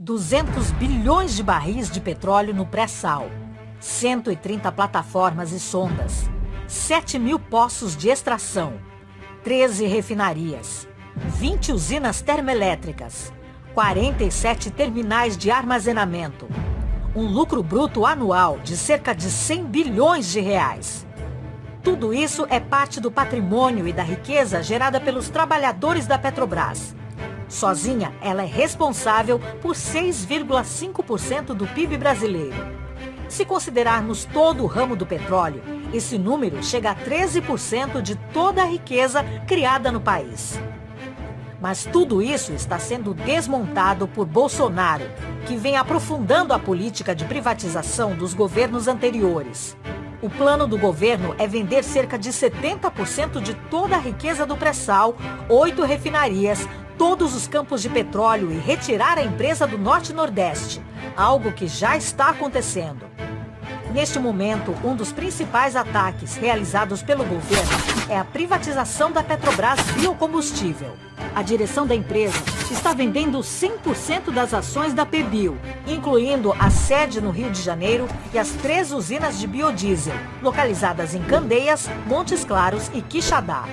200 bilhões de barris de petróleo no pré-sal, 130 plataformas e sondas, 7 mil poços de extração, 13 refinarias, 20 usinas termoelétricas, 47 terminais de armazenamento, um lucro bruto anual de cerca de 100 bilhões de reais. Tudo isso é parte do patrimônio e da riqueza gerada pelos trabalhadores da Petrobras. Sozinha, ela é responsável por 6,5% do PIB brasileiro. Se considerarmos todo o ramo do petróleo, esse número chega a 13% de toda a riqueza criada no país. Mas tudo isso está sendo desmontado por Bolsonaro, que vem aprofundando a política de privatização dos governos anteriores. O plano do governo é vender cerca de 70% de toda a riqueza do pré-sal, oito refinarias, todos os campos de petróleo e retirar a empresa do Norte-Nordeste, algo que já está acontecendo. Neste momento, um dos principais ataques realizados pelo governo é a privatização da Petrobras Biocombustível. A direção da empresa está vendendo 100% das ações da PBio, incluindo a sede no Rio de Janeiro e as três usinas de biodiesel, localizadas em Candeias, Montes Claros e Quixadá.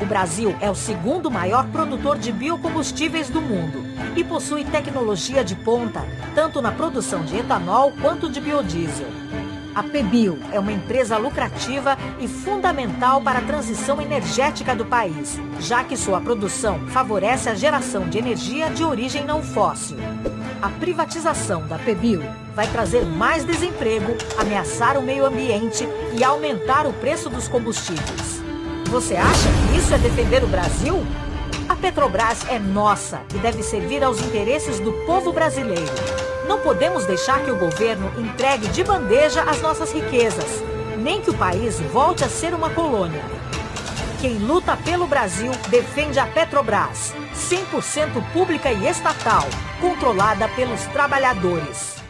O Brasil é o segundo maior produtor de biocombustíveis do mundo e possui tecnologia de ponta, tanto na produção de etanol quanto de biodiesel. A PBio é uma empresa lucrativa e fundamental para a transição energética do país, já que sua produção favorece a geração de energia de origem não fóssil. A privatização da PBio vai trazer mais desemprego, ameaçar o meio ambiente e aumentar o preço dos combustíveis. Você acha que isso é defender o Brasil? A Petrobras é nossa e deve servir aos interesses do povo brasileiro. Não podemos deixar que o governo entregue de bandeja as nossas riquezas, nem que o país volte a ser uma colônia. Quem luta pelo Brasil defende a Petrobras, 100% pública e estatal, controlada pelos trabalhadores.